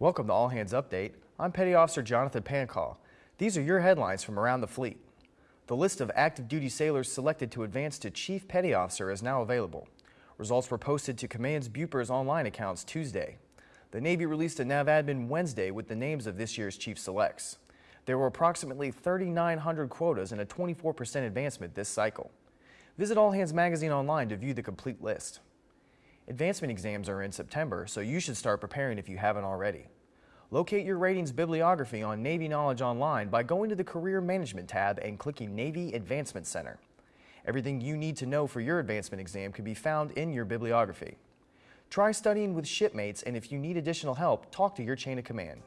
Welcome to All Hands Update. I'm Petty Officer Jonathan Pancall. These are your headlines from around the fleet. The list of active duty sailors selected to advance to Chief Petty Officer is now available. Results were posted to Command's BUPERS online accounts Tuesday. The Navy released a NAVADMIN Wednesday with the names of this year's Chief Selects. There were approximately 3,900 quotas and a 24% advancement this cycle. Visit All Hands Magazine online to view the complete list. Advancement exams are in September, so you should start preparing if you haven't already. Locate your ratings bibliography on Navy Knowledge Online by going to the Career Management tab and clicking Navy Advancement Center. Everything you need to know for your advancement exam can be found in your bibliography. Try studying with shipmates, and if you need additional help, talk to your chain of command.